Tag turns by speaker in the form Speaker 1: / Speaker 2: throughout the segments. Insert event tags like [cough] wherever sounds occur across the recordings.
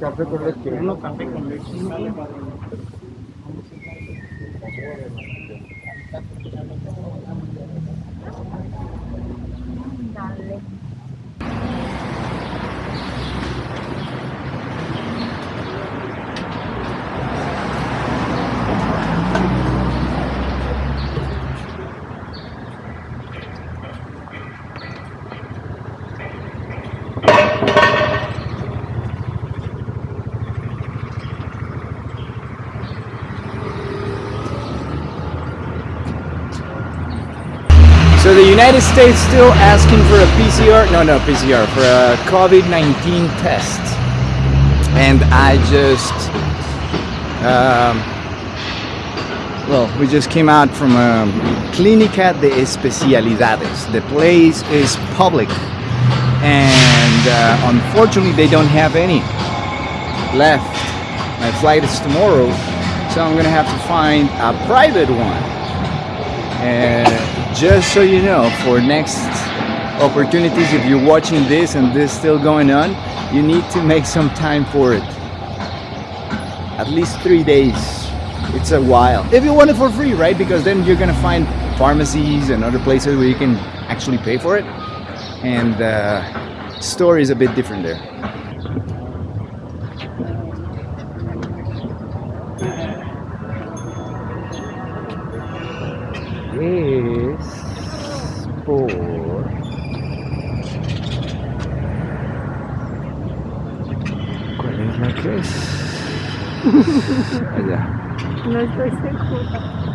Speaker 1: café con leche.
Speaker 2: Uno café con.
Speaker 3: United States still asking for a PCR, no, no, PCR, for a COVID-19 test. And I just, um, well, we just came out from a Clínica de Especialidades. The place is public and uh, unfortunately they don't have any left. My flight is tomorrow, so I'm gonna have to find a private one. And just so you know, for next opportunities, if you're watching this and this is still going on, you need to make some time for it. At least three days. It's a while. If you want it for free, right? Because then you're gonna find pharmacies and other places where you can actually pay for it. And uh, story is a bit different there. Allá.
Speaker 4: No estoy segura.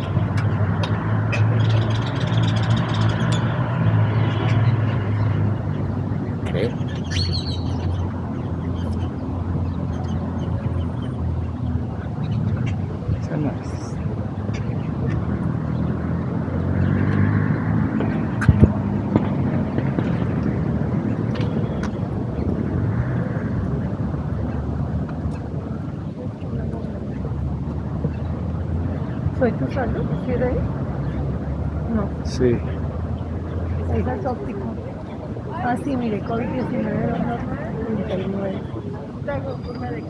Speaker 4: ¿Soy tu salud? ¿Sí de ahí? No,
Speaker 3: Sí.
Speaker 4: esa es óptico. Ah, sí, mire, COVID-19 39. Tengo forma de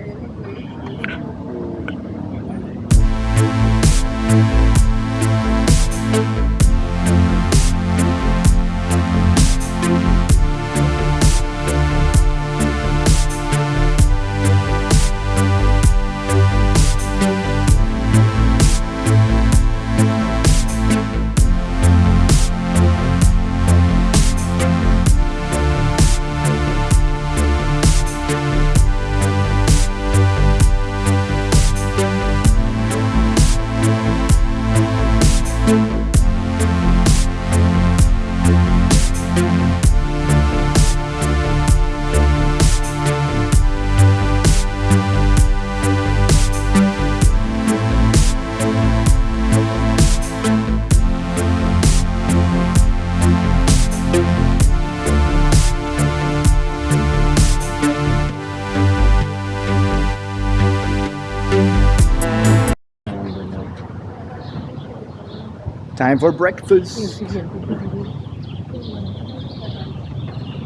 Speaker 3: Time for breakfast.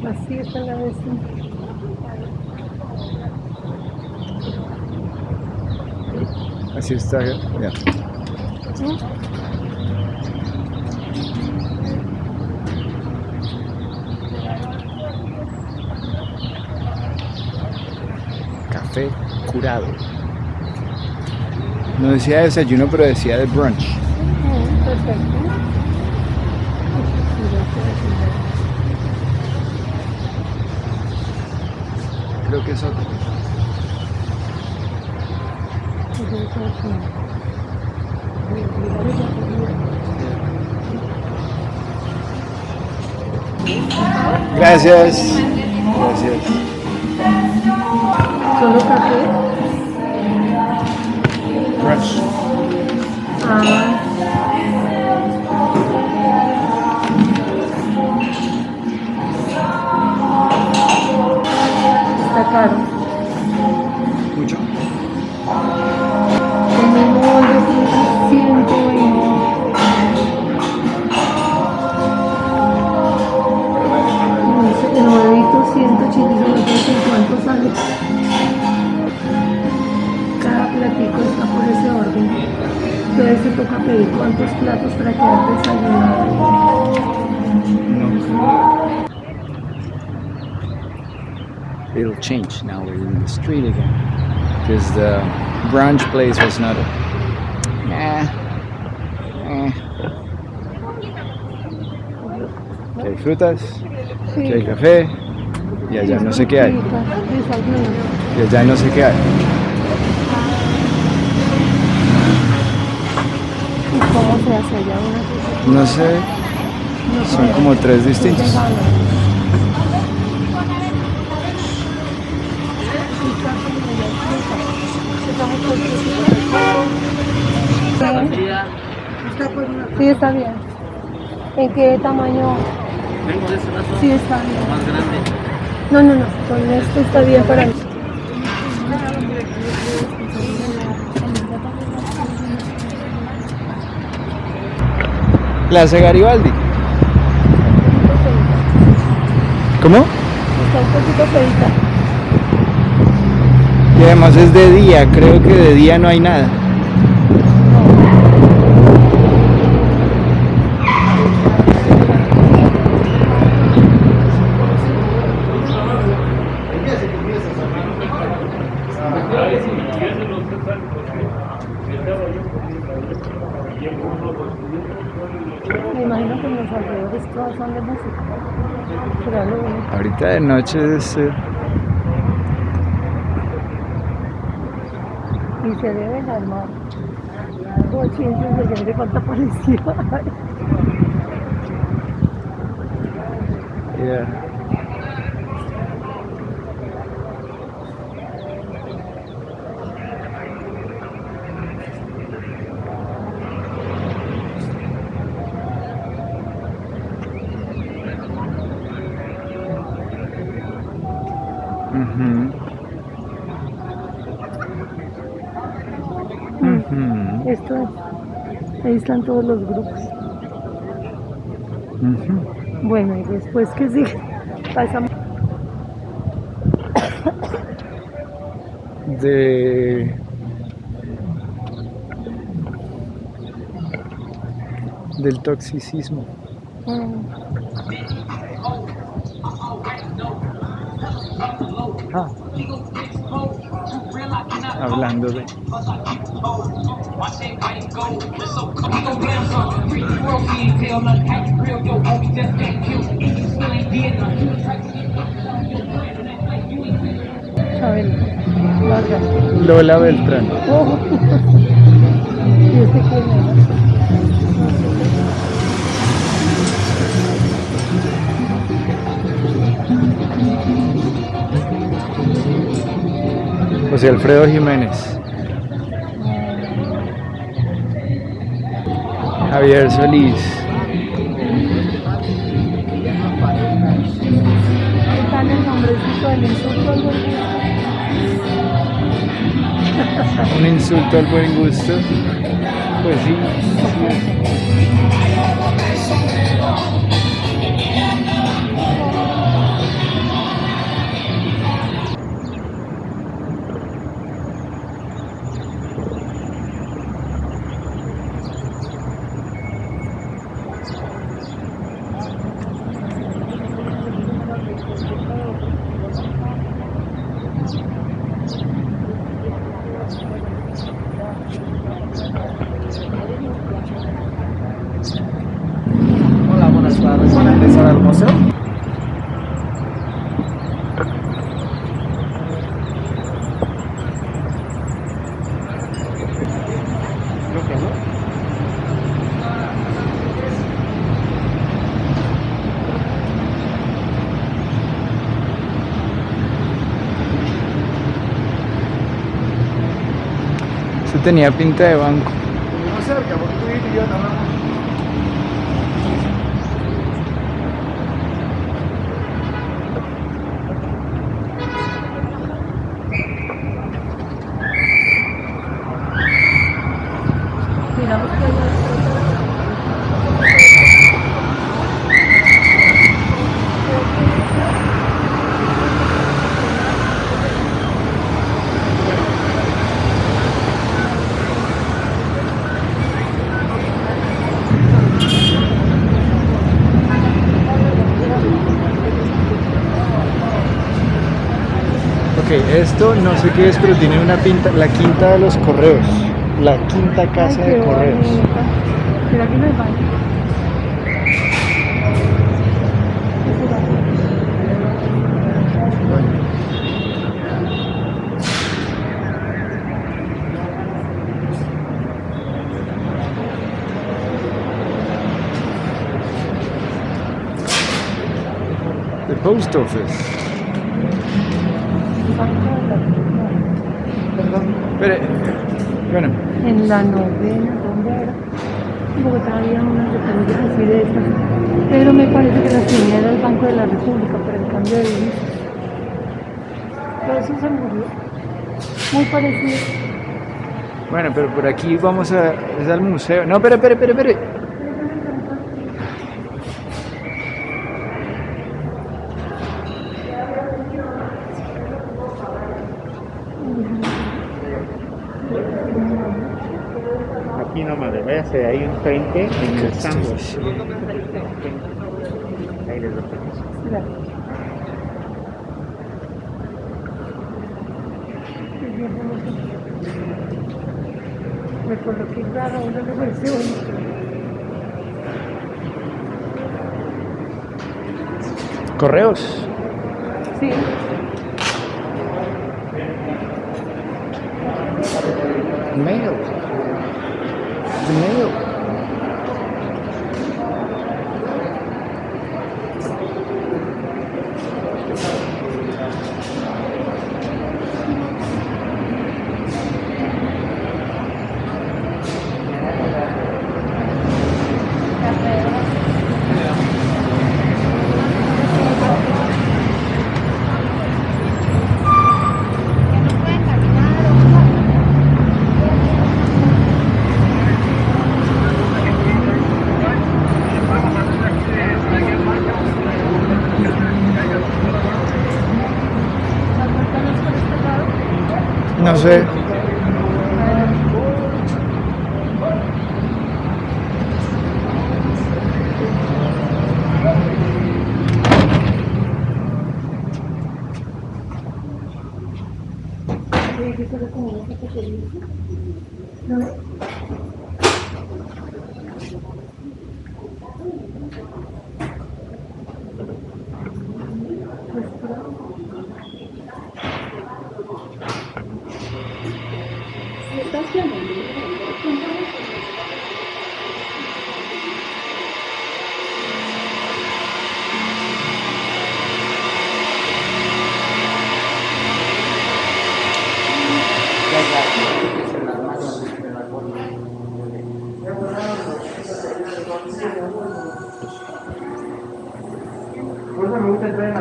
Speaker 4: Así está.
Speaker 3: Así ya. Café curado. No decía desayuno, pero decía de brunch.
Speaker 4: Perfecto.
Speaker 3: Creo que es otro. Gracias. Gracias.
Speaker 4: ¿Solo café?
Speaker 3: Brunch.
Speaker 4: Ah, el huevito 186 ¿en cuánto sale? Cada platico está por ese orden. Entonces toca pedir cuántos platos para quedarte desayunado.
Speaker 3: It'll change now. We're in the street again. Because the brunch place was not. Eh. Eh. Que hay frutas, que hay café, y allá no sé qué hay. Y allá no sé qué hay.
Speaker 4: ¿Y cómo se hace allá una?
Speaker 3: No sé, son como tres distintos.
Speaker 4: Vegano. Sí, está bien. ¿En qué tamaño? Sí, está bien.
Speaker 2: más grande.
Speaker 4: No, no, no. Con este está bien para mí.
Speaker 3: Plaza Garibaldi. ¿Cómo?
Speaker 4: Está un poquito feita.
Speaker 3: Y además es de día, creo que de día no hay nada.
Speaker 4: Me imagino que en los alrededores todas son de música. Será lo único.
Speaker 3: Ahorita de noche es... eh,
Speaker 4: Y se deben armar. De cuánta policía
Speaker 3: yeah. Ujú. Ujú.
Speaker 4: Esto es. Ahí están todos los grupos. Bueno, y después que sigue, pasamos.
Speaker 3: de del toxicismo.
Speaker 4: mm,
Speaker 3: Ah. Hablando de Lola Beltrán.
Speaker 4: Ojo. [laughs] ¿Y este?
Speaker 3: José Alfredo Jiménez.
Speaker 4: Buen gusto. [laughs]
Speaker 3: Un insulto al buen gusto. Pues sí.
Speaker 1: Hola,
Speaker 3: tenía pinta de banco. Sé qué es, pero tiene una pinta, la quinta de los correos. La quinta casa
Speaker 4: Ay,
Speaker 3: de correos.
Speaker 4: bonita. Pero aquí no hay baño. ¿Qué será?
Speaker 3: The post office. Espere, bueno,
Speaker 4: En la novena, ¿dónde era? En Bogotá había unas dependencias así de estas. Pero me parece que la tenía era el Banco de la República para el cambio de divisas. Pero eso se murió. Muy parecido.
Speaker 3: bueno, pero por aquí vamos a, es al museo. No, espere, espere, espere, espere.
Speaker 1: Aquí nomás, enfrente en el sándwich. Ahí les doy.
Speaker 4: Gracias. Me coloqué raro, una pareció bonito.
Speaker 3: Correos.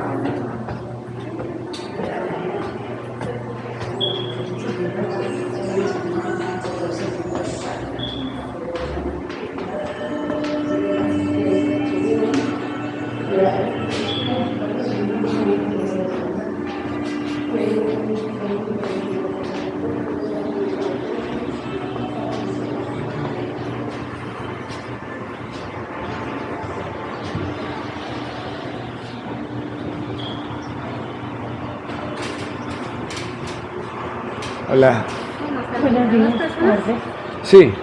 Speaker 1: Me gusta
Speaker 3: Hola.
Speaker 4: Buenos días.
Speaker 3: Sí.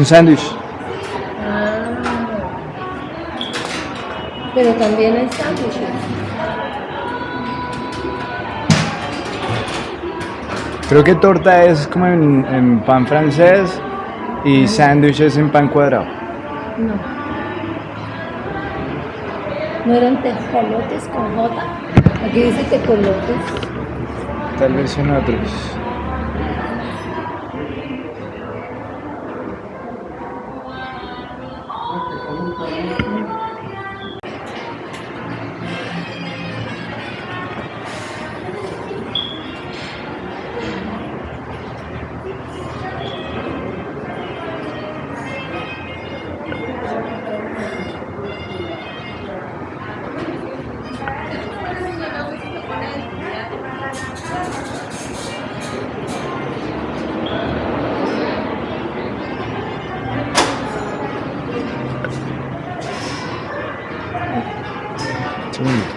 Speaker 3: Un sándwich.
Speaker 4: Ah. Pero también hay sándwiches.
Speaker 3: Creo que torta es como en, en pan francés y sándwich es en pan cuadrado.
Speaker 4: No. ¿No eran tejolotes con J? Aquí dice tejolotes.
Speaker 3: Tal vez son otros. swing.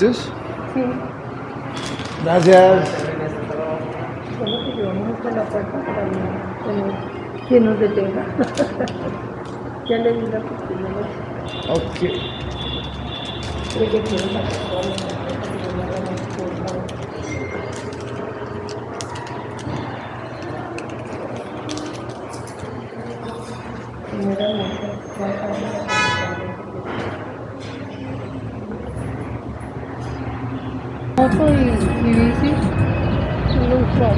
Speaker 3: Is this?
Speaker 4: Sí,
Speaker 3: Gracias.
Speaker 4: solo que llevamos hasta la puerta para no quien nos detenga. [laughs] ya le di la posibilidad.
Speaker 3: Ok.
Speaker 4: Creo que quiero sacar todas las cosas que no me hagan más cosas. Primeramente, ya sabemos Moto y, y bici, es lo usual.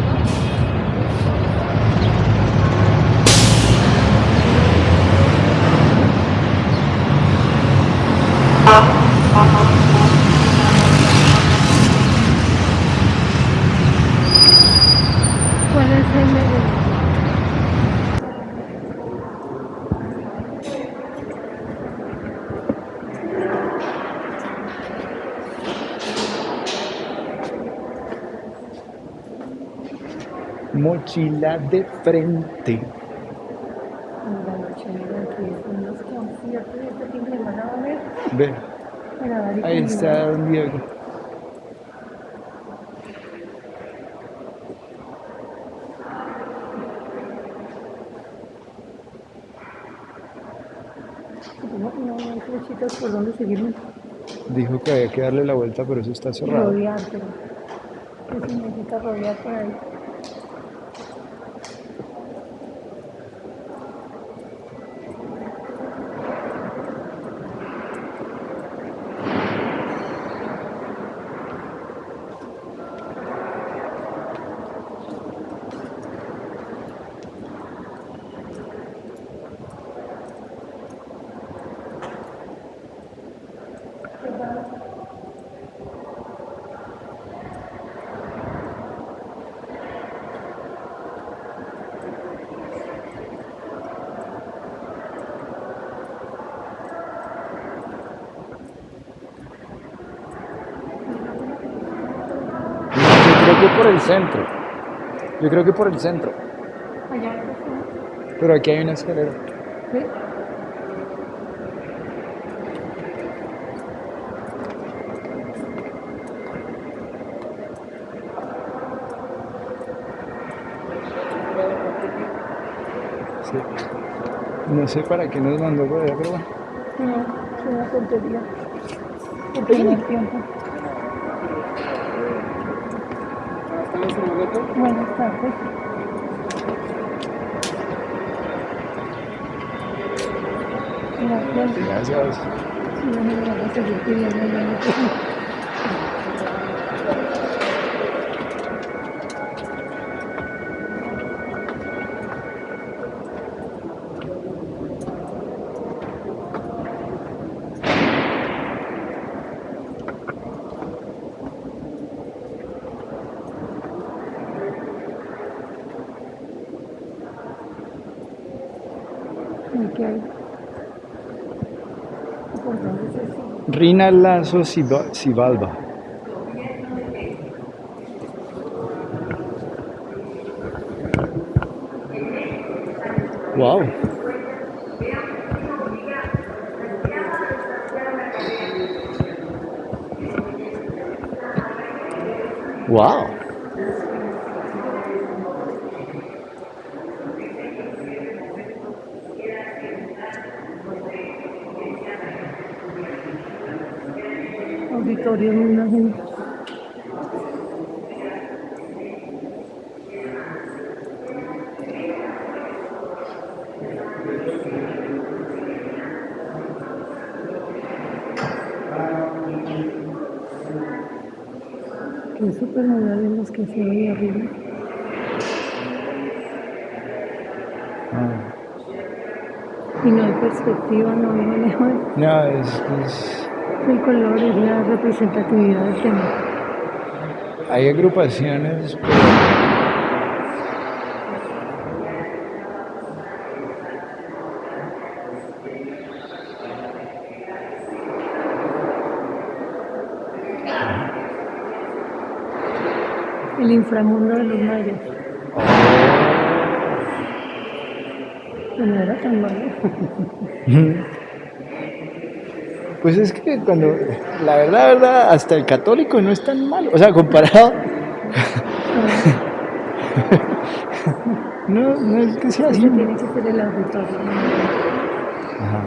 Speaker 4: ¿Cuál es el el-
Speaker 3: Mochila de frente.
Speaker 4: la que conciertos de este fin de semana va a haber
Speaker 3: Ve,
Speaker 4: para
Speaker 3: ahí está Don Diego.
Speaker 4: No, no, no hay flechitas por dónde seguirme.
Speaker 3: Dijo que había que darle la vuelta, pero eso está cerrado.
Speaker 4: Rodear, pero ¿qué significa rodear por ahí?
Speaker 3: Centro. Yo creo que por el centro.
Speaker 4: Allá,
Speaker 3: Pero aquí hay una escalera.
Speaker 4: ¿sí?
Speaker 3: Sí. No sé para qué nos mandó por allá, pero bueno.
Speaker 4: No, es una tontería. Por tener tiempo. Buenas tardes. Gracias.
Speaker 3: Gracias.
Speaker 4: Sí, a seguir pidiendo ya no tengo. ¿Y qué hay? ¿Por dónde se sigue?
Speaker 3: Rina Sibalba. Wow. Wow.
Speaker 4: Auditorio, me imagino. Súper los que se ve ahí arriba.
Speaker 3: Ah.
Speaker 4: Y no hay perspectiva, no hay manejo.
Speaker 3: No, es, es-
Speaker 4: El color es la representatividad del tema.
Speaker 3: hay agrupaciones, pero
Speaker 4: El inframundo de los mayas. No era tan malo. [laughs]
Speaker 3: Pues es que cuando, la verdad, la verdad, hasta el católico no es tan malo. O sea, comparado. [laughs] No, no es que sea así.
Speaker 4: Tiene que ser el auditorio.
Speaker 3: Ajá.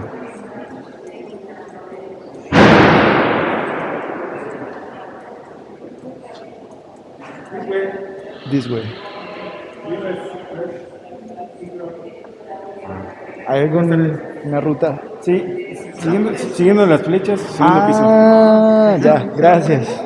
Speaker 3: This way. ¿Hay alguna ruta?
Speaker 1: Sí, siguiendo, siguiendo las flechas, segundo piso.
Speaker 3: Ah, ya, gracias.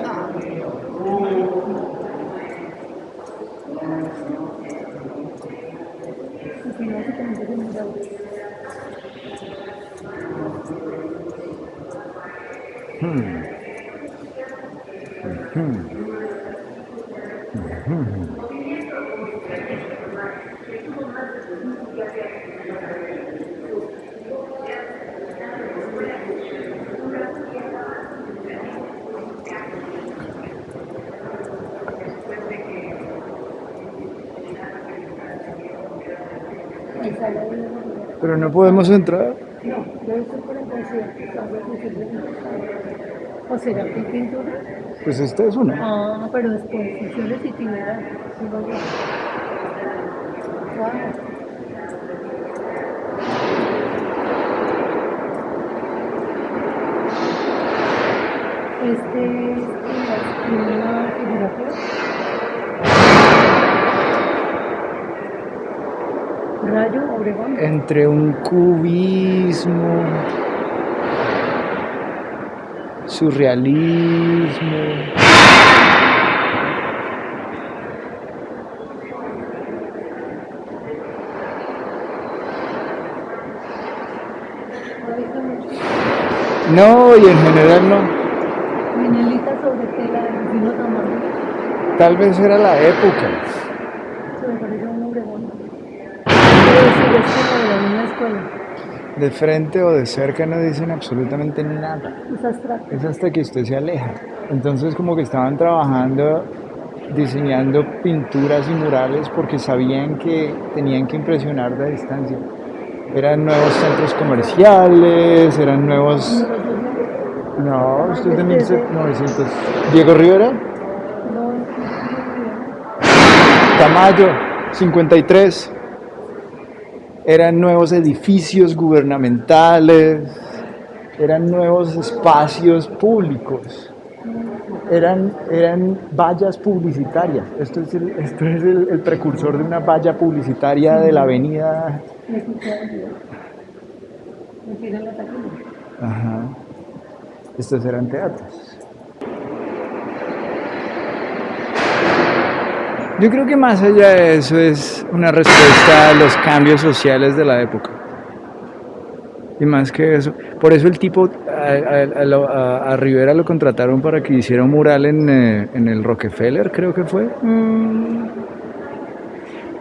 Speaker 3: Pero no podemos entrar.
Speaker 4: No, debe ser por el concierto. ¿O será que pintura?
Speaker 3: Pues esta es una.
Speaker 4: Ah, pero exposiciones vaya. Wow. Este es una figuración.
Speaker 3: Entre un cubismo, surrealismo. No, y en general no. Tal vez era la época.
Speaker 4: Se me parece un Obregón. Quiero decir, es como de
Speaker 3: frente o de cerca no dicen absolutamente nada.
Speaker 4: Es abstracto.
Speaker 3: Es hasta que usted se aleja. Entonces como que estaban trabajando, diseñando pinturas y murales porque sabían que tenían que impresionar de distancia. Eran nuevos centros comerciales, eran nuevos... No, usted es de 1900. Diego Rivera,
Speaker 4: No,
Speaker 3: Tamayo, 53. Eran nuevos edificios gubernamentales, eran nuevos espacios públicos, eran, eran vallas publicitarias. Esto es, el, esto es el, el precursor de una valla publicitaria de la avenida. Ajá. Estos eran teatros. Yo creo que más allá de eso es una respuesta a los cambios sociales de la época. Y más que eso, por eso el tipo, a, a- a lo- a- a Rivera lo contrataron para que hiciera un mural en, eh, en el Rockefeller, creo que fue.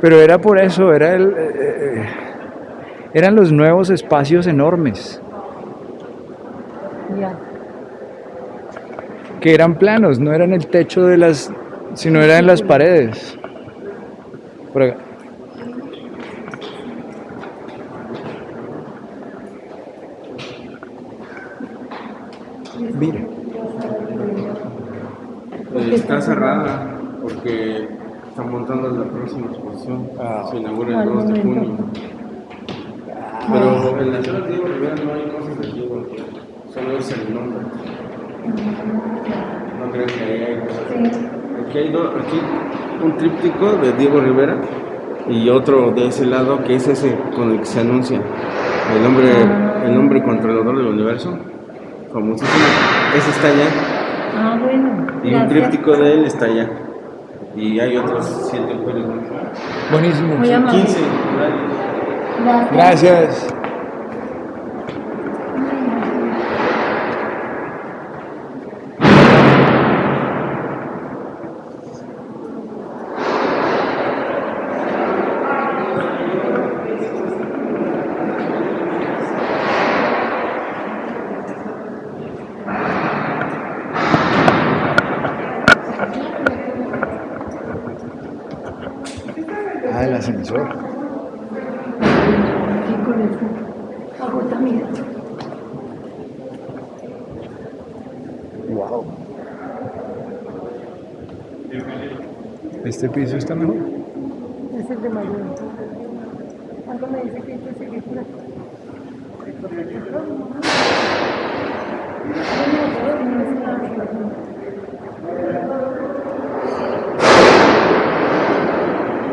Speaker 3: Pero era por eso, era el, eh, eh, eran los nuevos espacios enormes,
Speaker 4: Ya.
Speaker 3: que eran planos, no eran el techo de las, sino eran las paredes. Por acá. Mire.
Speaker 1: Está cerrada.
Speaker 2: porque están montando la próxima exposición.
Speaker 3: Ah.
Speaker 2: Se inaugura el
Speaker 4: Al
Speaker 2: 2 de junio. Pero en la ciudad de Diego Rivera no hay cosas de Diego solo es el nombre. No creo que ahí hay cosas. Aquí hay aquí un tríptico de Diego Rivera y otro de ese lado que es ese con el que se anuncia el hombre, el hombre controlador del universo, famosísimo. Ese está allá
Speaker 4: Ah, bueno.
Speaker 2: y un tríptico de él está allá. Y hay otros siete películas.
Speaker 3: Buenísimo.
Speaker 4: Muy amable.
Speaker 2: 15 horarios.
Speaker 4: Gracias.
Speaker 3: Gracias. Ah, el ascensor.
Speaker 4: Aquí con este agotamiento.
Speaker 3: Wow. Este piso está mejor.
Speaker 4: Es el de mayor. ¿Cuánto me dice que esto sigue por aquí?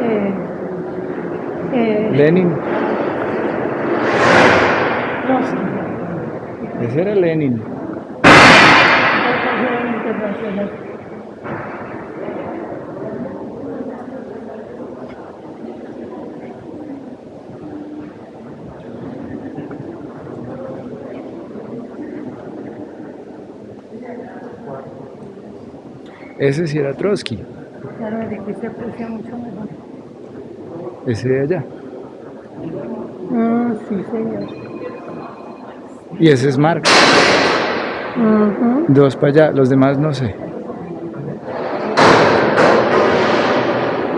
Speaker 4: Eh, eh,
Speaker 3: Lenin. Ese era Lenin. Ese sí era Trotsky.
Speaker 4: Claro, de que se aprecia mucho mejor.
Speaker 3: Ese de allá.
Speaker 4: Señor.
Speaker 3: Y ese es Marx.
Speaker 4: Ujú.
Speaker 3: Dos para allá. Los demás no sé.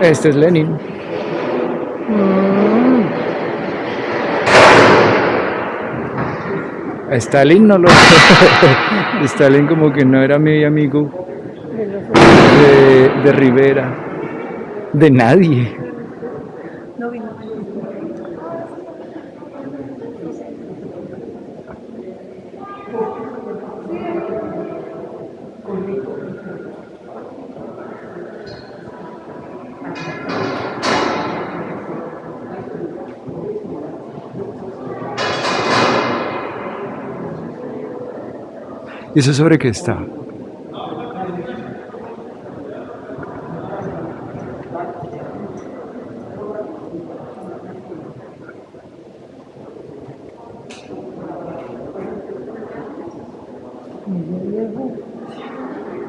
Speaker 3: Este es Lenin.
Speaker 4: Mm.
Speaker 3: Stalin no lo [laughs] Stalin como que no era mi amigo
Speaker 4: de,
Speaker 3: de Rivera. De nadie. Eso sobre qué está?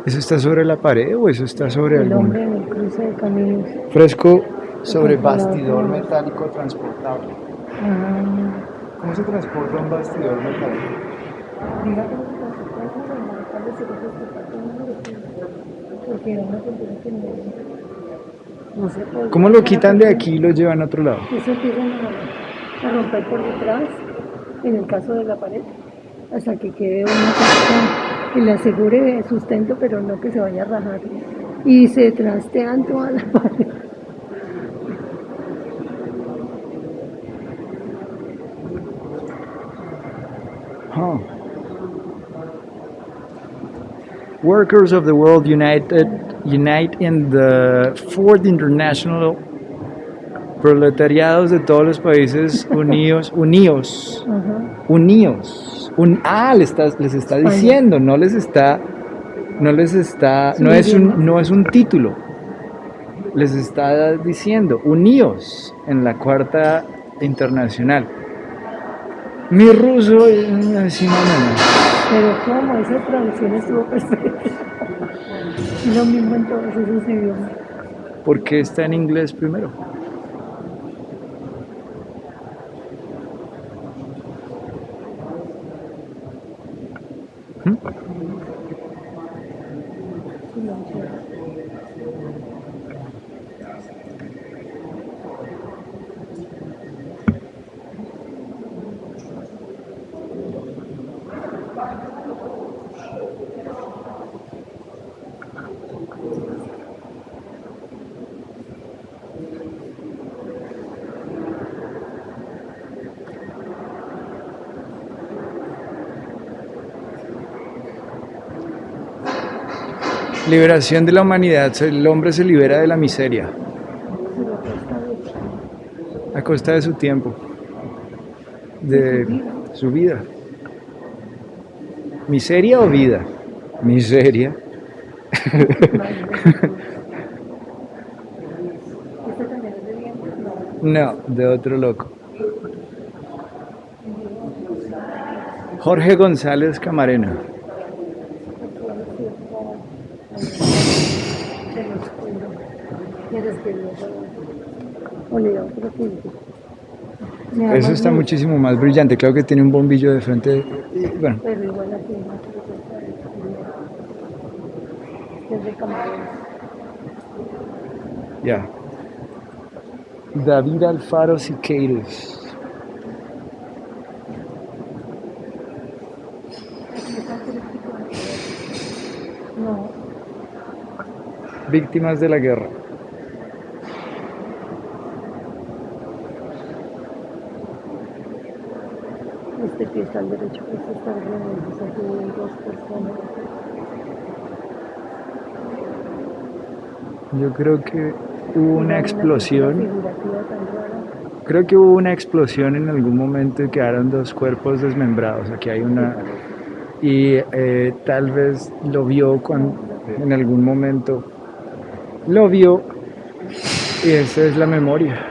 Speaker 3: ¿Eso está sobre la pared o eso está sobre
Speaker 4: El
Speaker 3: algún
Speaker 4: hombre en el cruce de caminos.
Speaker 3: fresco sobre bastidor metálico transportable?
Speaker 4: Ah,
Speaker 3: ¿Cómo se transporta un bastidor metálico?
Speaker 4: dígame, tal vez se puede explicar con un número, porque era una cultura que no, no se puede.
Speaker 3: ¿Cómo lo quitan de aquí y lo llevan a otro lado?
Speaker 4: Eso empiezan a, a romper por detrás, en el caso de la pared, hasta que quede una cosa que le asegure sustento, pero no que se vaya a rajar. Y se trastean toda la [laughs] pared.
Speaker 3: Huh. Workers of the world united unite in the fourth international proletariados de todos los países unidos, unidos, unidos. Un, ah, les está, les está diciendo, no les está, no les está, no es un, no es un título. Les está diciendo, unidos en la cuarta internacional. Mi ruso es así más o menos.
Speaker 4: Pero como esa traducción estuvo perfecta. Lo mismo en todos esos idiomas.
Speaker 3: ¿Por qué está en inglés primero? Liberación de la humanidad. El hombre se libera de la miseria a costa de su tiempo, de su vida. ¿Miseria o vida? Miseria.
Speaker 4: No,
Speaker 3: de otro loco. Jorge González Camarena.
Speaker 4: De los cuidos. ¿Quieres que lo Olía otro tinto. Me da
Speaker 3: Eso
Speaker 4: más
Speaker 3: está
Speaker 4: luz,
Speaker 3: muchísimo más brillante. Claro que tiene un bombillo de frente. y, Bueno,
Speaker 4: Pero igual así
Speaker 3: ya. David Alfaro Siqueiros.
Speaker 4: No,
Speaker 3: Víctimas de la guerra.
Speaker 4: Que derecho reuniendo aquí dos personas.
Speaker 3: Yo creo que hubo una explosión. Creo que hubo una explosión en algún momento y quedaron dos cuerpos desmembrados. Aquí hay una... Y eh, tal vez lo vio cuando, en algún momento. Lo vio y esa es la memoria.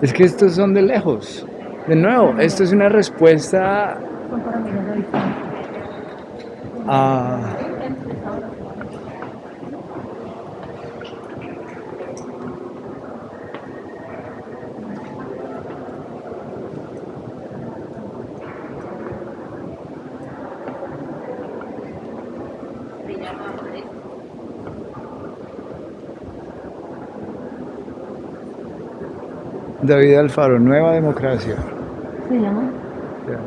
Speaker 3: Es que estos son de lejos. De nuevo, esto es una respuesta
Speaker 4: a
Speaker 3: David Alfaro, Nueva Democracia.
Speaker 4: Se llama
Speaker 3: Ya.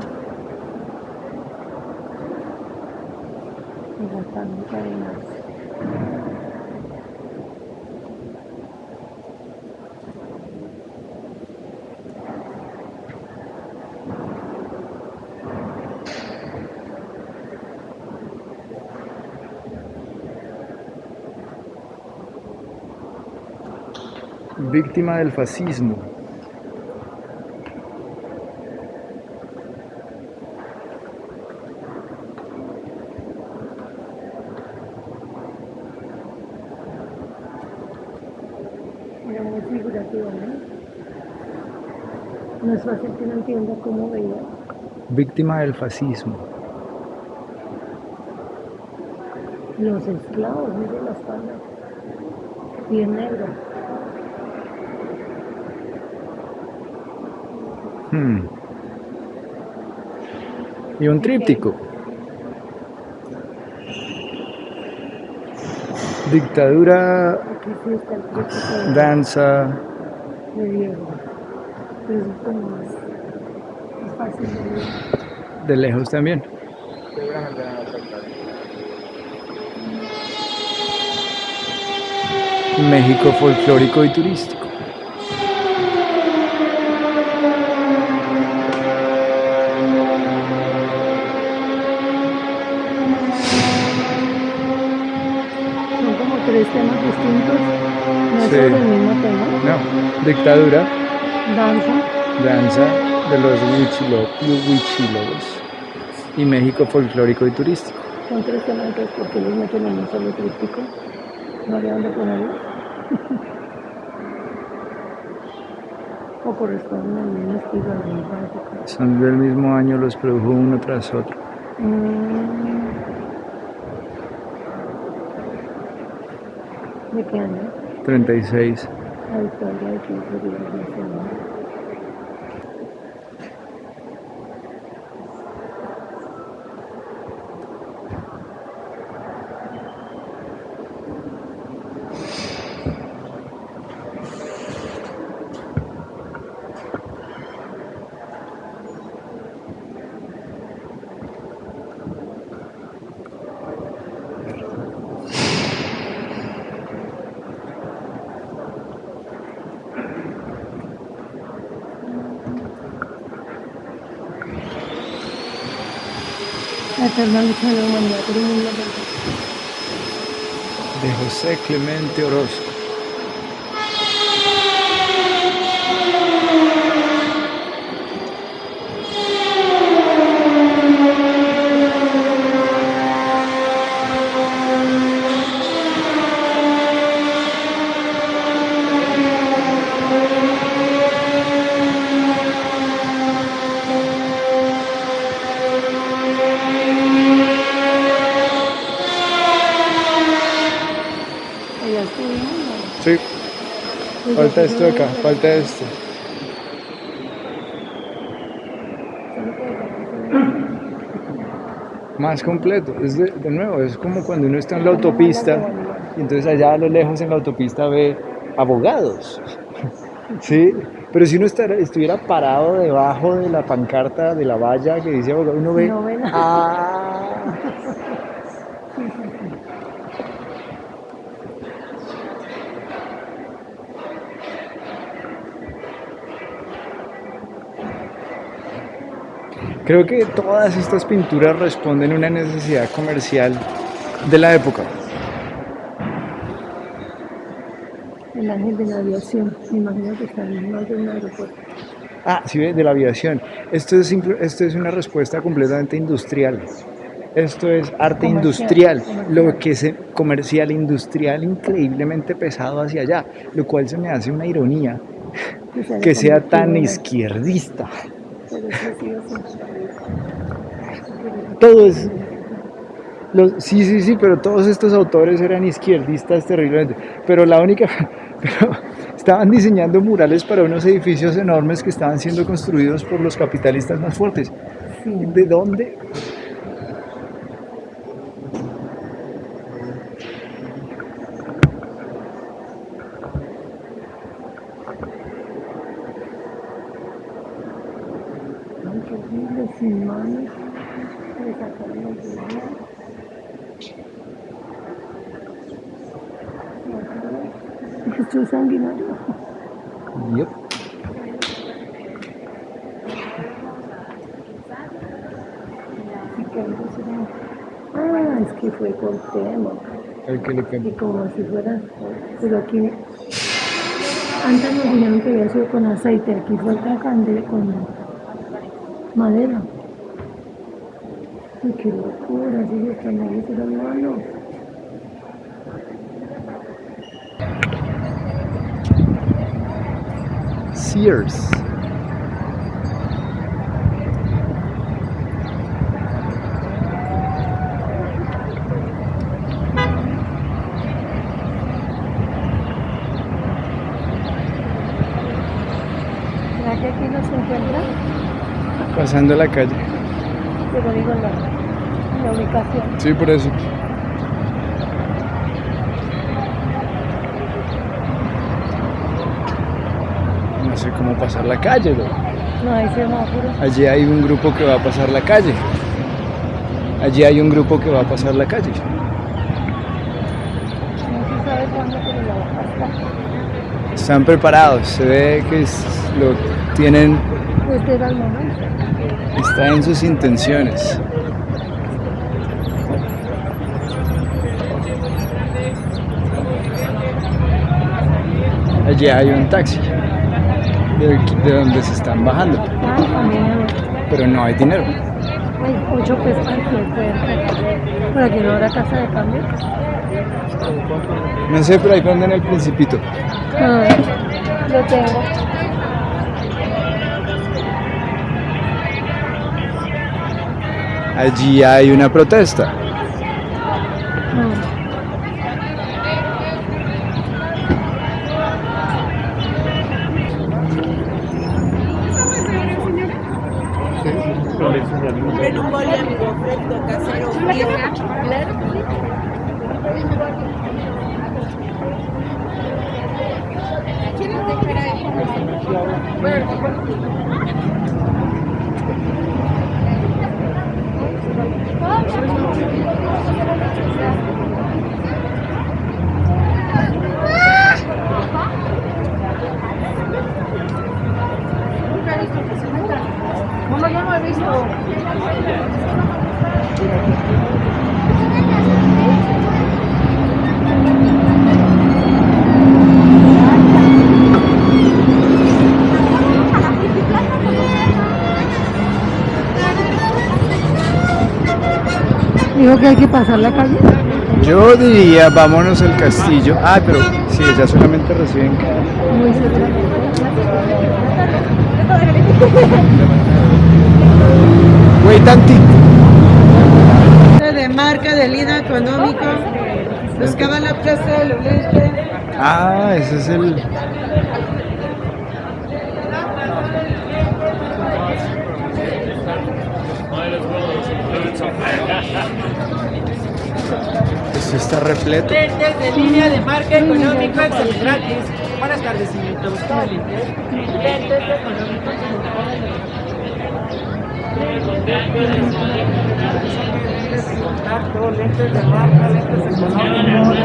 Speaker 3: Víctima del fascismo.
Speaker 4: Era muy figurativo, ¿no? No es fácil que no entienda cómo veía.
Speaker 3: Víctima del fascismo.
Speaker 4: Los esclavos, mire la espalda. Y en negro.
Speaker 3: Hmm. Y un tríptico. Dictadura, danza,
Speaker 4: de Diego. Pero es como más, más fácil de ver.
Speaker 3: de lejos también. México folclórico y turístico.
Speaker 4: Son como tres temas distintos. No es
Speaker 3: Sí.
Speaker 4: sobre el mismo tema.
Speaker 3: No, dictadura,
Speaker 4: Danza,
Speaker 3: danza de los huichilo- huichilobos y México folclórico y turístico.
Speaker 4: son tres temas, entonces ¿por qué los meten en un solo tríptico? No había dónde ponerlos. [laughs] o corresponden al mismo estilo, a la misma época.
Speaker 3: Son del mismo año, los produjo uno tras otro.
Speaker 4: Mm. ¿De qué año?
Speaker 3: 36.
Speaker 4: La victoria de 15 días de semana. De
Speaker 3: José Clemente Orozco.
Speaker 4: Allá estuvimos.
Speaker 3: Sí,
Speaker 4: Pues
Speaker 3: falta
Speaker 4: ya
Speaker 3: esto de acá, falta
Speaker 4: que-
Speaker 3: Más completo. Es de, de nuevo, es como cuando uno está en la autopista y entonces allá a lo lejos en la autopista ve abogados. [laughs] Sí, pero si uno estar- estuviera parado debajo de la pancarta de la valla que dice abogado, uno ve.
Speaker 4: No ve nada.
Speaker 3: Creo que todas estas pinturas responden a una necesidad comercial de la época.
Speaker 4: El ángel de la aviación. Me imagino que está en más de un aeropuerto.
Speaker 3: Ah, sí, de la aviación. Esto es, esto es una respuesta completamente industrial. Esto es arte
Speaker 4: Comercial,
Speaker 3: industrial,
Speaker 4: comercial.
Speaker 3: lo que es comercial industrial increíblemente pesado hacia allá, lo cual se me hace una ironía que sea tan izquierdista.
Speaker 4: Pero eso ha sido así.
Speaker 3: Todo es... los- sí, sí, sí, pero todos estos autores eran izquierdistas terriblemente. Pero la única... [laughs] Pero estaban diseñando murales para unos edificios enormes que estaban siendo construidos por los capitalistas más fuertes. ¿De dónde?
Speaker 4: Ay, qué horrible, sin manos. Le sacaron los dedos. Sanguinario.
Speaker 3: Yep.
Speaker 4: Que. Ah, es que fue por tema.
Speaker 3: El que le
Speaker 4: Y
Speaker 3: pegó.
Speaker 4: como si fuera. Pero aquí. Antes nos dijeron que había sido con aceite. Aquí fue con candela, con madera. Ay, qué locura. Sí, está mal, pero malo.
Speaker 3: Sears.
Speaker 4: ¿Será que aquí no se encuentra?
Speaker 3: Pasando la calle.
Speaker 4: Pero digo la, la ubicación.
Speaker 3: Sí, por eso. Sé cómo pasar la calle, ¿no?
Speaker 4: No hay semáforos.
Speaker 3: Allí hay un grupo que va a pasar la calle. Allí hay un grupo que va a pasar la calle.
Speaker 4: No se sabe cuándo, pero la va a pasar.
Speaker 3: Están preparados. Se ve que es- lo tienen,
Speaker 4: era el momento.
Speaker 3: está en sus intenciones. Allí hay un taxi de, de donde se están bajando,
Speaker 4: Ah,
Speaker 3: pero no hay dinero.
Speaker 4: hay ocho pesos. Por aquí no habrá casa de cambio.
Speaker 3: No sé, pero ahí venden el principito.
Speaker 4: Ah, lo tengo.
Speaker 3: Allí hay una protesta.
Speaker 4: Que pasar la calle.
Speaker 3: Yo diría, vámonos al castillo. Ah, pero sí, ya solamente reciben cara.
Speaker 4: Muy.
Speaker 3: Güey, tantito.
Speaker 5: De marca, de líder económico. Buscaba la plaza de los lentes.
Speaker 3: Ah, ese es el. Está repleto.
Speaker 6: Lentes de línea de marca económica extra gratis. Buenas tardes, señorita. ¿Busca lentes? Lentes económicos Lentes de contacto, lentes de marca, lentes económicos,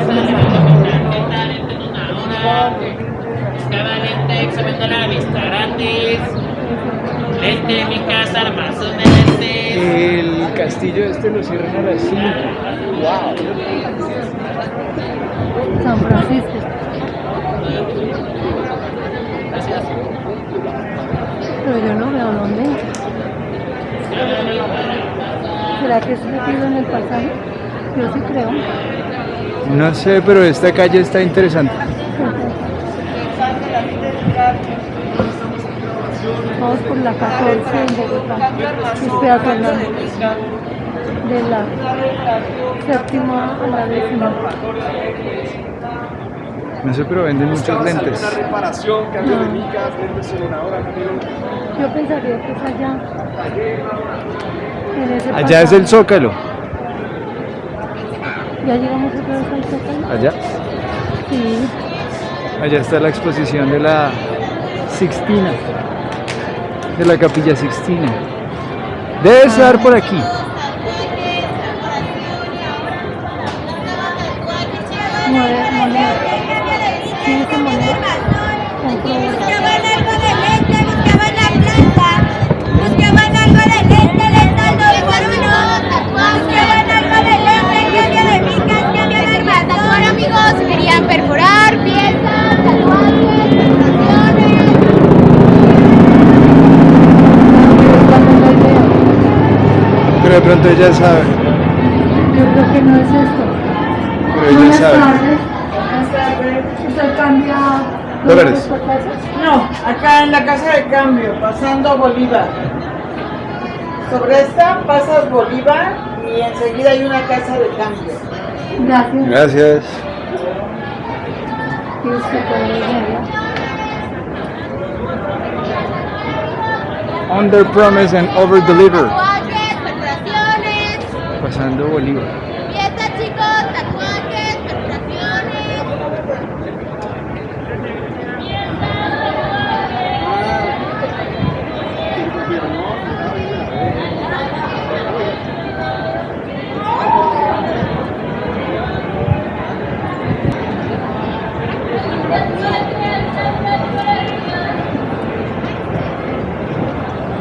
Speaker 7: lente, examen de la vista gratis. Lente de mi casa, armazón de lentes.
Speaker 3: El castillo este lo cierran a las 5. ¡Wow!
Speaker 4: San Francisco. Pero yo no veo dónde. ¿Será que es metido en el pasaje? Yo sí creo.
Speaker 3: No sé, pero esta calle está interesante.
Speaker 4: Vamos por la 14 en Bogotá. De la séptima a la décima.
Speaker 3: No sé, pero venden muchos lentes.
Speaker 4: Yo pensaría que es allá.
Speaker 3: Allá es el Zócalo.
Speaker 4: ¿Ya llegamos otra vez al Zócalo?
Speaker 3: Allá.
Speaker 4: Sí.
Speaker 3: Allá está la exposición de la Sixtina. De la Capilla Sixtina. Debe estar por aquí.
Speaker 8: Micas, cambio de armador, amigos. Querían perforar, piezas, tatuajes, perforaciones.
Speaker 3: Pero de pronto ella sabe.
Speaker 4: Yo creo que no es esto. Buenas tardes. Buenas tardes. ¿Usted cambia
Speaker 3: Dólares.
Speaker 6: No, acá en la casa de cambio, pasando Bolívar. Sobre esta pasas Bolívar y enseguida hay una casa de cambio.
Speaker 4: Gracias.
Speaker 3: Gracias. Under promise and over deliver. Pasando Bolívar.
Speaker 8: Piezas, chicos, tatuajes, perforaciones.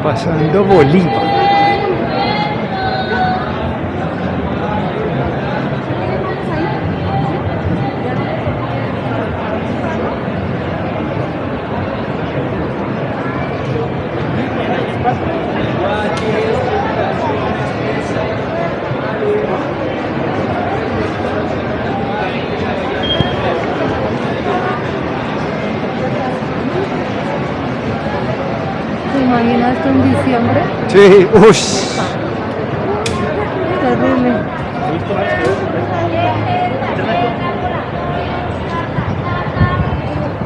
Speaker 3: Pasando Bolívar.
Speaker 4: ¿Se imagina esto en diciembre?
Speaker 3: Sí, uff.
Speaker 4: Terrible.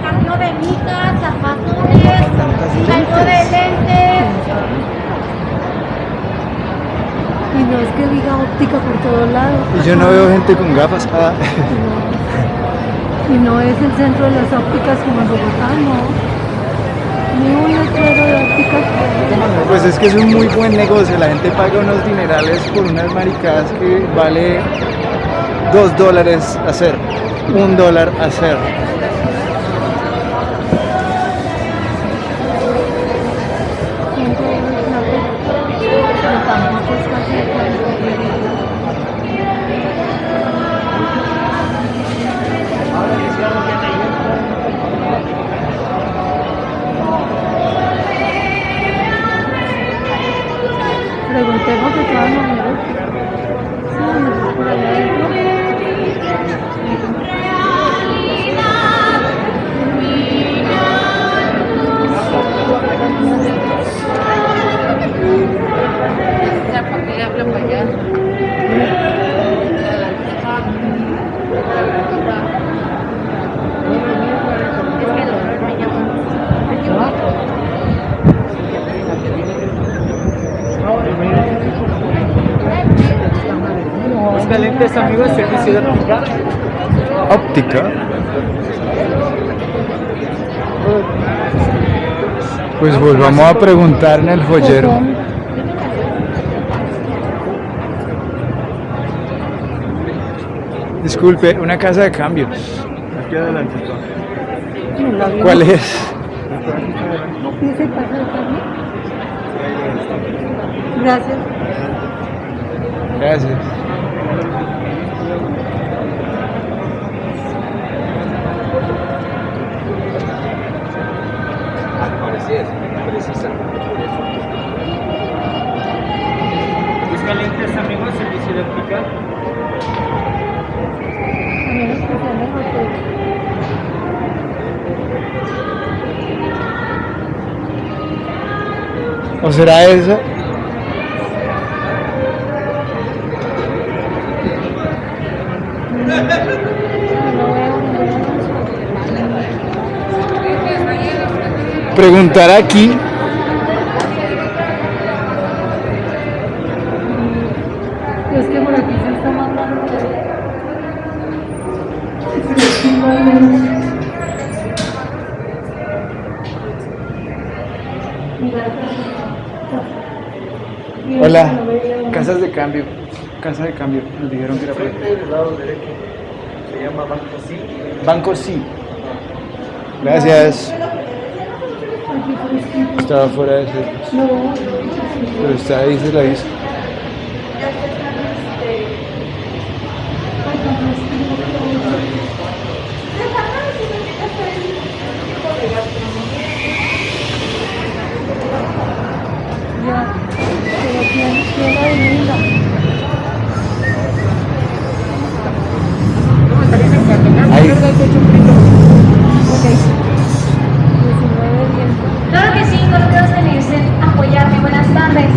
Speaker 8: Cambio de de lentes.
Speaker 4: Y no es que diga óptica por todos lados.
Speaker 3: Y yo no veo gente con gafas. Ah. [laughs]
Speaker 4: Y no es el centro de las ópticas como en Bogotá, no. Ni un letrero de ópticas.
Speaker 3: Pues es que es un muy buen negocio. La gente paga unos dinerales por unas maricadas que vale dos dólares hacer, un dólar hacer.
Speaker 4: Óptica.
Speaker 9: Óptica.
Speaker 3: Pues volvamos a preguntar en el joyero. Disculpe, una casa de cambios.
Speaker 1: Aquí adelantito.
Speaker 3: ¿Cuál es?
Speaker 4: Gracias.
Speaker 3: Gracias. ¿O será esa? Preguntar aquí.
Speaker 4: Es que por aquí se está mandando.
Speaker 3: Hola, casas de cambio. Casa de cambio. Nos dijeron que era por
Speaker 9: del lado derecho. Se llama Banco Sí.
Speaker 3: Banco sí. Gracias. Estaba fuera de servicio.
Speaker 4: No,
Speaker 3: Pero está ahí, se la hizo.
Speaker 4: ya. Pero tiene tiene de linda.
Speaker 3: Ahí.
Speaker 4: Ok. 19 bien.
Speaker 8: Claro que sí, no puedo tenerse, apoyarme. Buenas tardes.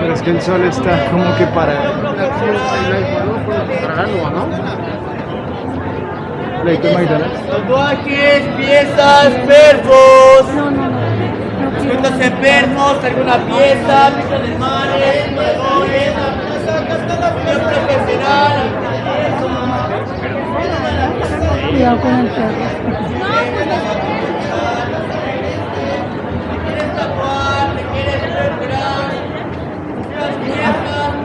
Speaker 3: Pero es que el sol está como que para. Leite McDonald's.
Speaker 9: Tatuajes, piezas, perfos. Ventas enfermos, alguna pieza, de mares, colores, profesional.
Speaker 4: Cuidado con el perro.
Speaker 9: ¿Quieres tatuar? ¿Te quieres perforar? ¿Quieres piezas?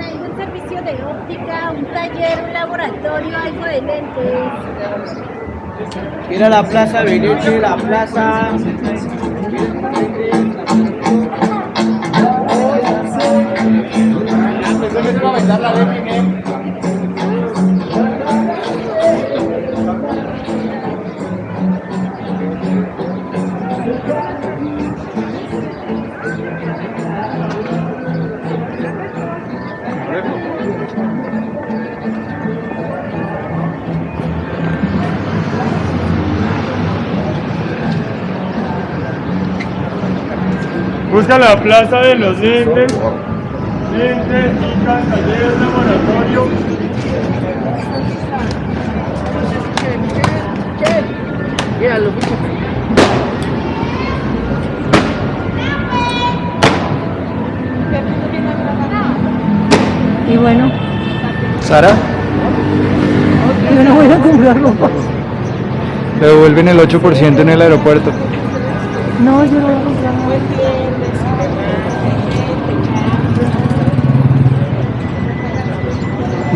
Speaker 8: Algún servicio de óptica, un taller, un laboratorio, algo de.
Speaker 9: Ir a la plaza, venirse la
Speaker 1: Busca la plaza de los lentes. Lentes, chicas, talleres, laboratorio.
Speaker 4: Y bueno,
Speaker 3: Sara,
Speaker 4: yo no voy a comprar ropa.
Speaker 3: le devuelven el 8% en el aeropuerto.
Speaker 4: No, yo no voy a comprar nada.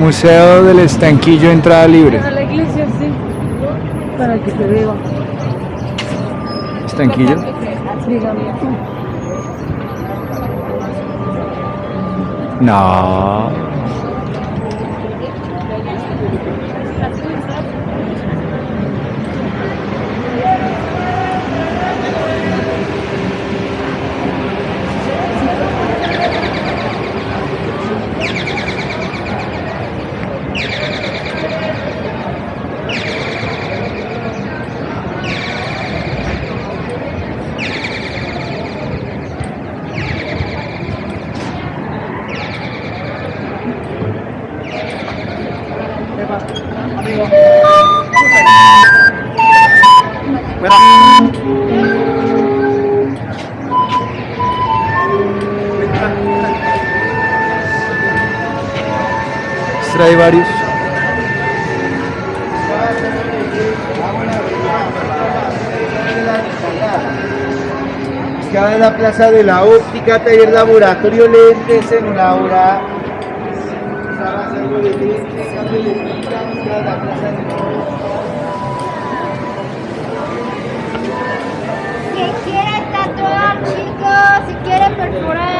Speaker 3: Museo del Estanquillo, entrada libre.
Speaker 4: A la iglesia, sí. Para que se vea.
Speaker 3: Estanquillo. No. Trae varios.
Speaker 10: Estaba en la plaza de la óptica, taller laboratorio lentes en una hora. La plaza de la
Speaker 8: Que quiere tatuar, chicos, si quiere perforar.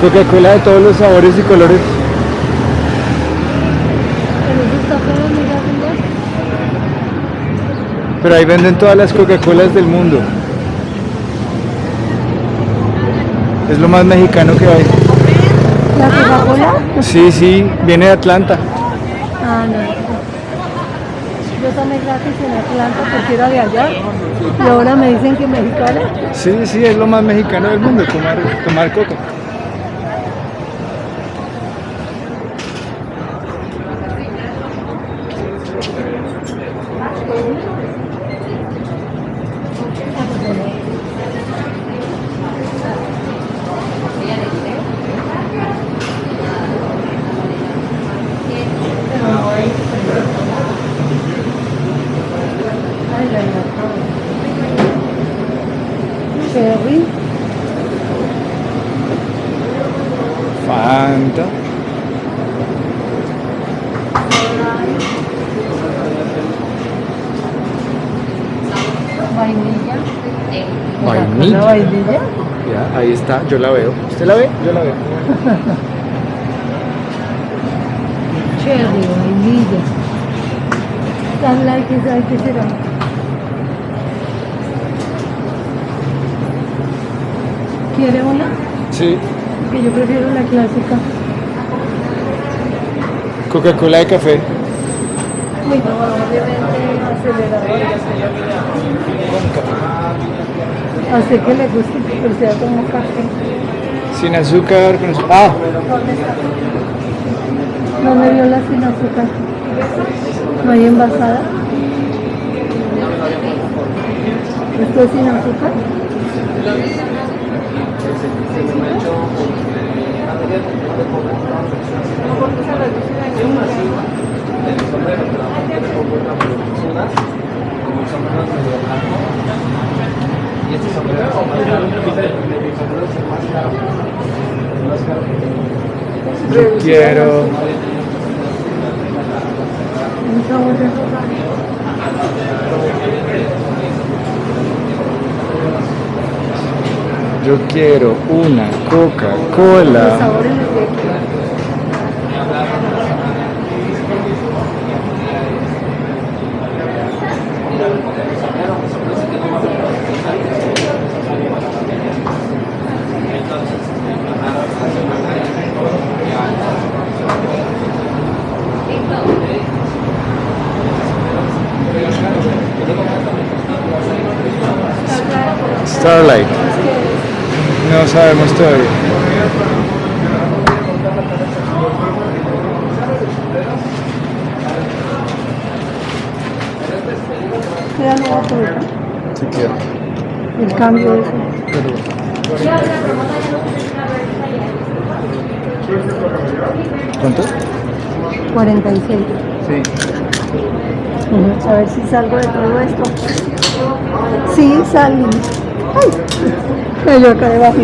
Speaker 3: Coca-Cola de todos los sabores y colores.
Speaker 4: Pero
Speaker 3: ahí venden todas las Coca-Colas del mundo. Es lo más mexicano que hay.
Speaker 4: ¿La Coca-Cola?
Speaker 3: Sí, sí, viene de Atlanta.
Speaker 4: Ah, no. Yo tomé gratis en Atlanta porque era de allá. Y ahora me dicen que mexicana.
Speaker 3: Sí, sí, es lo más mexicano del mundo, tomar, tomar coca.
Speaker 4: Ay, la Cherry.
Speaker 3: Fanta.
Speaker 4: Vainilla.
Speaker 3: Vainilla.
Speaker 4: ¿Una vainilla?
Speaker 3: Ya, ahí está, yo la veo. ¿Usted la ve? Yo la veo.
Speaker 4: Cherry, vainilla. Tan like, ¿sabe qué será? ¿Quiere una?
Speaker 3: Sí.
Speaker 4: Que yo prefiero la clásica.
Speaker 3: Coca-Cola de café.
Speaker 4: Muy probablemente aceleradora. Así que le gusta que sea como café.
Speaker 3: Sin azúcar, con azúcar. Ah.
Speaker 4: No me vio la sin azúcar. ¿No hay envasada? ¿Esto es sin azúcar?
Speaker 3: Yo quiero. Yo quiero una Coca-Cola.
Speaker 4: De
Speaker 3: No sabemos todavía.
Speaker 4: Queda nueva todo,
Speaker 3: Si quiero.
Speaker 4: el cambio de.
Speaker 3: ¿Cuánto?
Speaker 4: 46.
Speaker 3: Sí.
Speaker 4: Ujú, A ver si salgo de todo esto. Sí, salí. Ay, cayó acá debajo.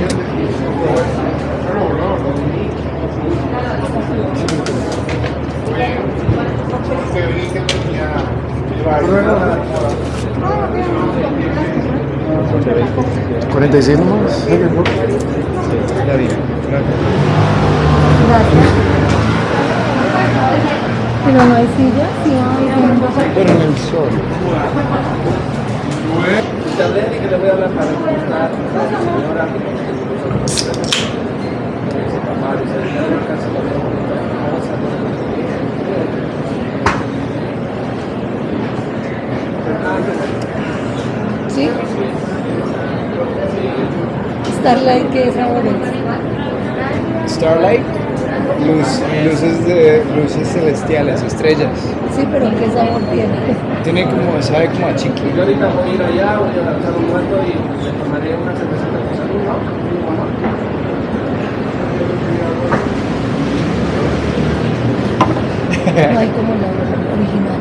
Speaker 3: ¿46 nomás?
Speaker 2: Está bien, gracias.
Speaker 4: Gracias. Pero no hay silla, sí hay.
Speaker 3: Pero en el sol.
Speaker 2: Que le voy a hablar para a la señora.
Speaker 4: ¿Sí? Starlight, ¿qué sabor es?
Speaker 3: Starlight. Luz, luces de luces celestiales, estrellas.
Speaker 4: Sí, pero ¿qué sabor tiene?
Speaker 3: Tiene como, sabe como a chiqui.
Speaker 2: Yo ahorita voy a ir allá, voy a lanzar un rato y me tomaré una cervecita con salud, ¿no?
Speaker 4: No hay como la original.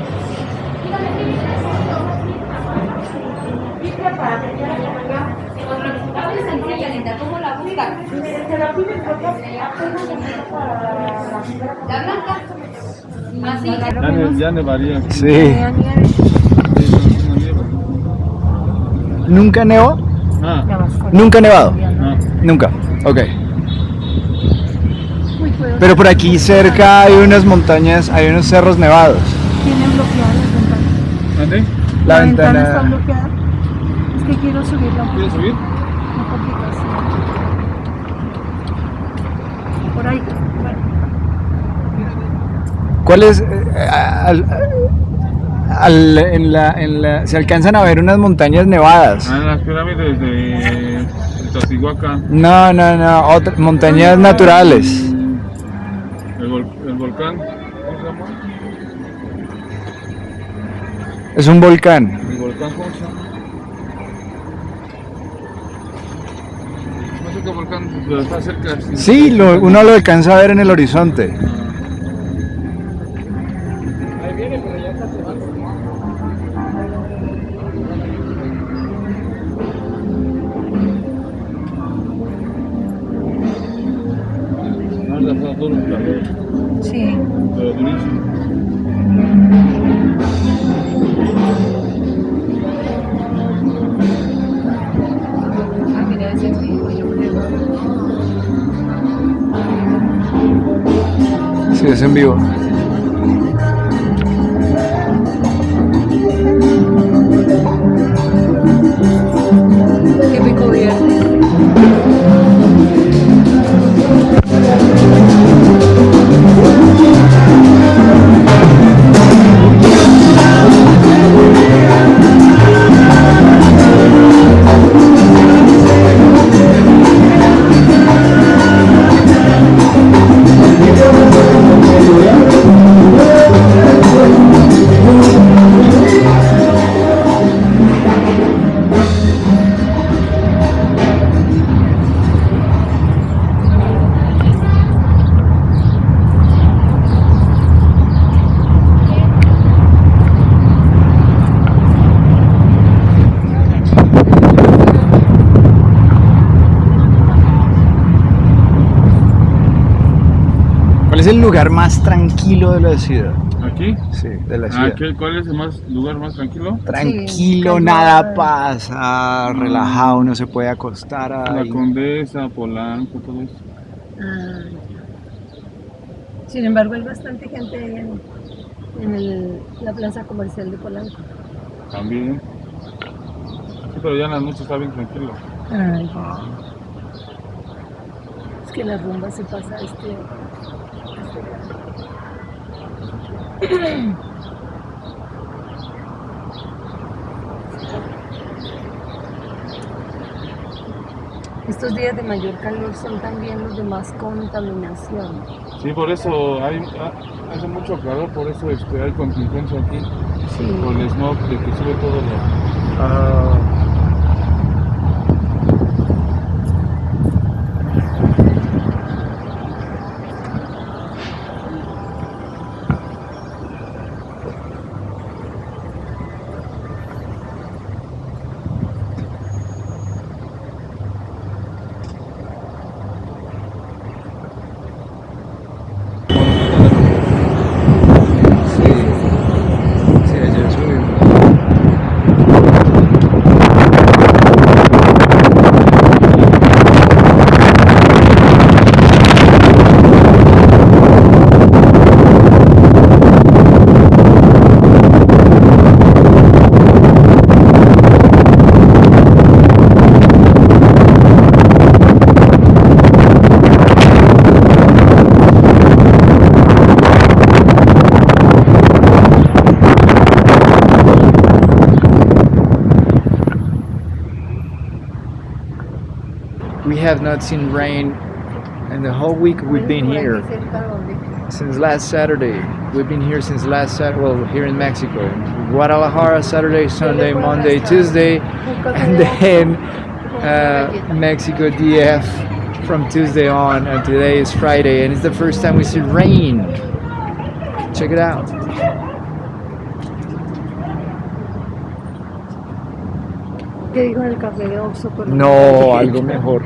Speaker 8: ¿La blanca? Así.
Speaker 1: Ya nevaría.
Speaker 3: Sí. ¿Nunca nevó?
Speaker 1: Ah,
Speaker 3: Nunca nevado.
Speaker 1: no.
Speaker 3: Nunca. Ok. Pero por aquí cerca hay unas montañas, hay unos cerros nevados.
Speaker 4: Tienen bloqueadas las ventanas.
Speaker 1: ¿Dónde?
Speaker 3: La,
Speaker 4: ventana está
Speaker 3: ventana.
Speaker 4: bloqueada. Es que quiero subirla un
Speaker 1: ¿Quieres
Speaker 4: poquito.
Speaker 1: subir?
Speaker 4: Un poquito así. Por ahí. Bueno,
Speaker 3: ¿Cuál es? eh, al- al- en la, en la, se alcanzan a ver unas montañas nevadas.
Speaker 1: Ah, las pirámides de Teotihuacán.
Speaker 3: No, no, no, otra- montañas naturales.
Speaker 1: El, vol- el volcán. ¿Cómo se llama?
Speaker 3: Es un volcán.
Speaker 1: El volcán, ¿cómo se llama? No sé qué volcán, pero está cerca.
Speaker 3: Sí, lo- uno lo alcanza a ver en el horizonte.
Speaker 4: Sí.
Speaker 1: pero durísimo.
Speaker 4: Ah, mira.
Speaker 3: Sí, es en vivo. Lugar más tranquilo de la ciudad?
Speaker 2: ¿Aquí?
Speaker 3: Sí, de la
Speaker 2: Ah,
Speaker 3: ciudad.
Speaker 2: ¿qué- ¿Cuál es el más, lugar más tranquilo?
Speaker 3: Tranquilo, nada pasa, relajado, uno se puede acostar
Speaker 2: La
Speaker 3: ahí.
Speaker 2: Condesa, Polanco, todo eso.
Speaker 4: Ah, Sin embargo, hay bastante gente ahí en, en el- la plaza comercial de Polanco.
Speaker 2: También. Sí, pero ya en la noche está bien tranquilo.
Speaker 4: Ay, es que la rumba se pasa este. Estos días de mayor calor son también los de más contaminación.
Speaker 2: Sí, por eso hay, ha- hace mucho calor, por eso este, hay contingencia aquí. Por el smog, de que sube todo lo...
Speaker 3: Sí, not seen rain and the whole week we've been here. Since last Saturday. We've been here since last Saturday, well, here in Mexico. Guadalajara, Saturday, Sunday, Monday, Tuesday, and then uh, Mexico DF from Tuesday on, and today is Friday, and it's the first time we see rain. Check it out.
Speaker 4: ¿Qué dijo en el café de Oxxo? por la
Speaker 3: No, algo mejor.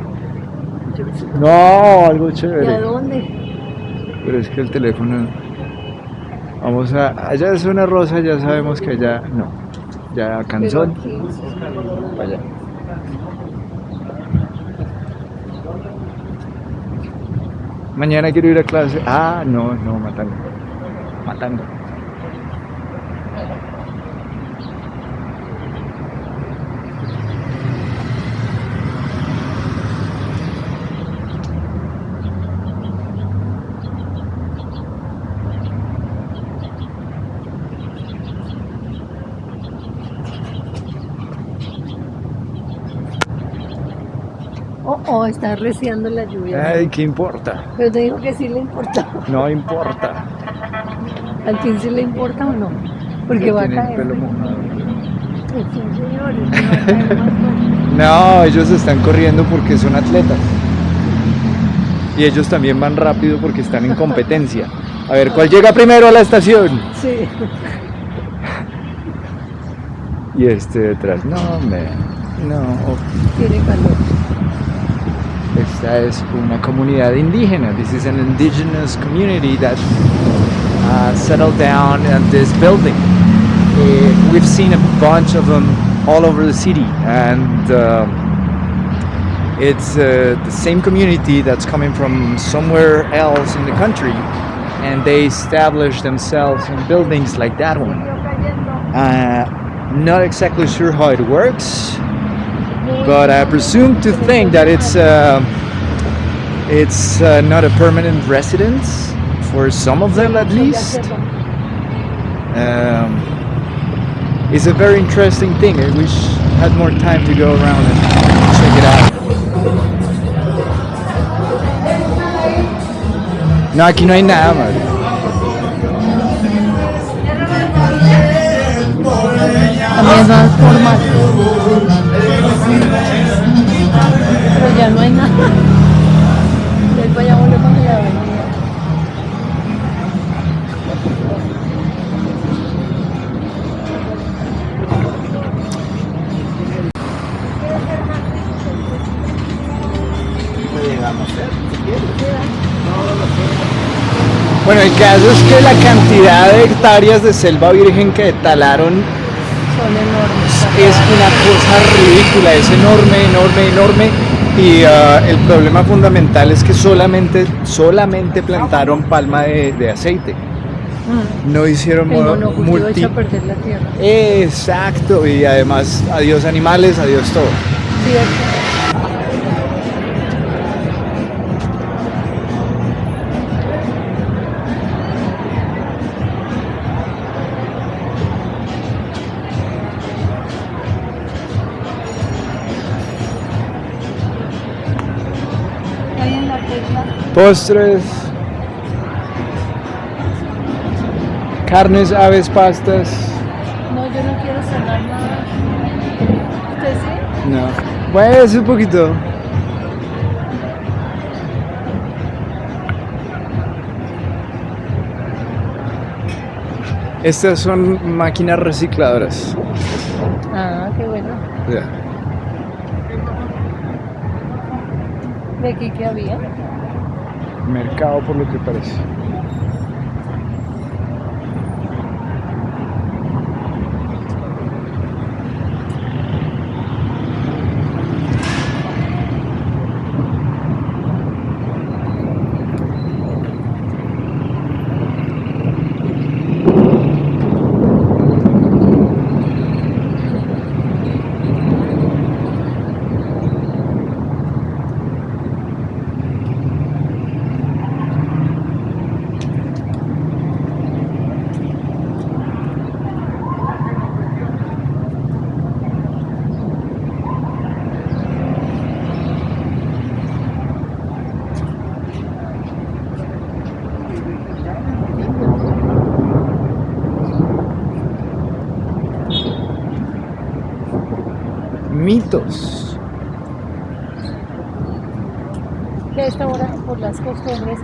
Speaker 3: No, algo
Speaker 4: ¿Y a
Speaker 3: chévere.
Speaker 4: dónde?
Speaker 3: Pero es que el teléfono. Vamos a. Allá es una rosa, ya sabemos que allá no. Ya Canzón. Allá. Mañana quiero ir a clase. Ah, no, no, matando. Matando.
Speaker 4: Oh, oh, está reciando la lluvia.
Speaker 3: Ay, ¿qué importa?
Speaker 4: Pero te dijo que sí le importa.
Speaker 3: No importa.
Speaker 4: ¿Al fin sí le importa o no? Porque va a
Speaker 3: Tiene el
Speaker 4: caer.
Speaker 3: pelo mojado.
Speaker 4: Pues sí, señores, que va a caer más. [laughs]
Speaker 3: No, ellos están corriendo porque son atletas. Y ellos también van rápido porque están en competencia. A ver, ¿cuál llega primero a la estación?
Speaker 4: Sí.
Speaker 3: Y este detrás. No, hombre. No.
Speaker 4: Tiene calor.
Speaker 3: Esta es una comunidad indígena. This is an indigenous community that uh, settled down at this building. Uh, we've seen a bunch of them all over the city, and uh, it's the same community that's coming from somewhere else in the country, and they established themselves in buildings like that one. Uh, not exactly sure how it works, but I presume to think that it's uh, it's uh, not a permanent residence for some of them at least. Um, it's a very interesting thing. I wish I had more time to go around and check it out. No, aquí no hay nada, madre.
Speaker 4: También más formal. Pero ya no hay nada. De ahí para allá volvemos a la avenida.
Speaker 10: llegamos. Si quieres. No, no sé.
Speaker 3: Bueno, el caso es que la cantidad de hectáreas de selva virgen que talaron
Speaker 4: Son enormes.
Speaker 3: Es una cosa ridícula, es enorme, enorme, enorme. Y ah, el problema fundamental es que solamente, solamente plantaron palma de, de aceite.
Speaker 4: Mm.
Speaker 3: No hicieron
Speaker 4: El
Speaker 3: mo-
Speaker 4: monocultivo
Speaker 3: multi-
Speaker 4: a perder la tierra.
Speaker 3: Exacto, y además adiós animales, adiós todo.
Speaker 4: Cierto.
Speaker 3: Postres, carnes, aves, pastas.
Speaker 4: No, yo no quiero cenar nada. ¿Usted sí?
Speaker 3: No. Pues un poquito. Estas son máquinas recicladoras.
Speaker 4: Ah, qué bueno.
Speaker 3: Ya.
Speaker 4: ¿De aquí qué había?
Speaker 3: Mercado por lo que parece. Mitos.
Speaker 4: Que a esta hora, por las costumbres,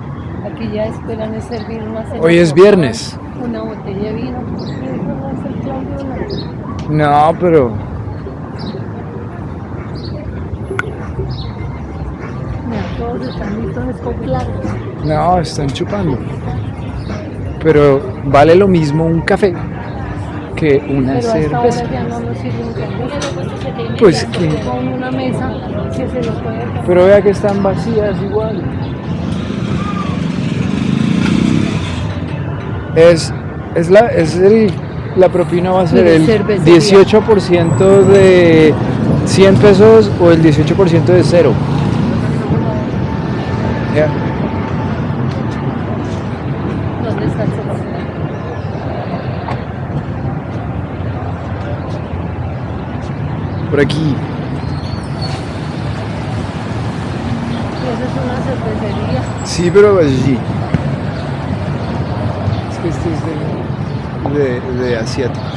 Speaker 4: aquí ya esperan es servir una cena
Speaker 3: Hoy es viernes.
Speaker 4: Una botella de vino. No
Speaker 3: pero
Speaker 4: Mira, todos están listos es con claro.
Speaker 3: no, están chupando. Pero vale lo mismo un café que una
Speaker 4: Pero
Speaker 3: cerveza.
Speaker 4: ya no nos sirven café.
Speaker 3: Pues que,
Speaker 4: Con una mesa que se puede
Speaker 3: pero vea que están vacías igual. Es, es la, es el, la propina va a ser el
Speaker 4: cervecería.
Speaker 3: 18% de 100 pesos o el 18% de cero. Ya.
Speaker 4: ¿Dónde está el?
Speaker 3: Por aquí.
Speaker 4: Y eso es una cervecería.
Speaker 3: Sí, pero allí. Este es de, de, de asiáticos.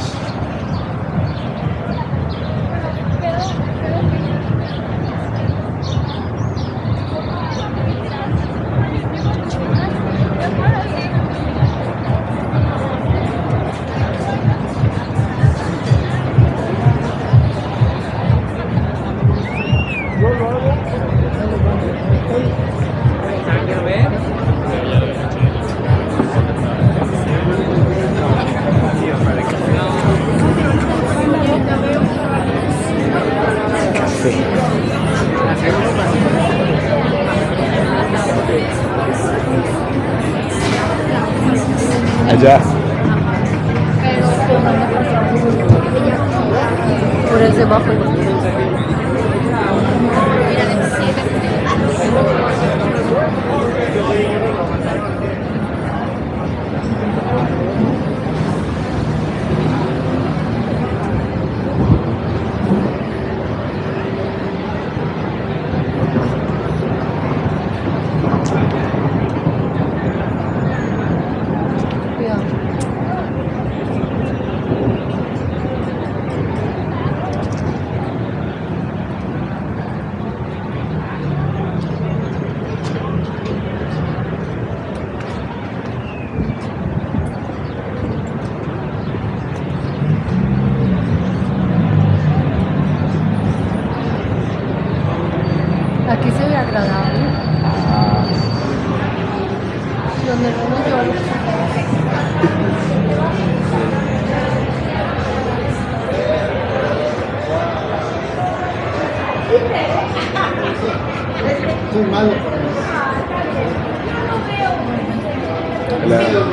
Speaker 3: Hola.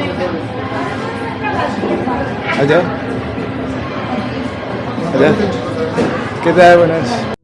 Speaker 3: Hola. ¿Qué tal? Buenas.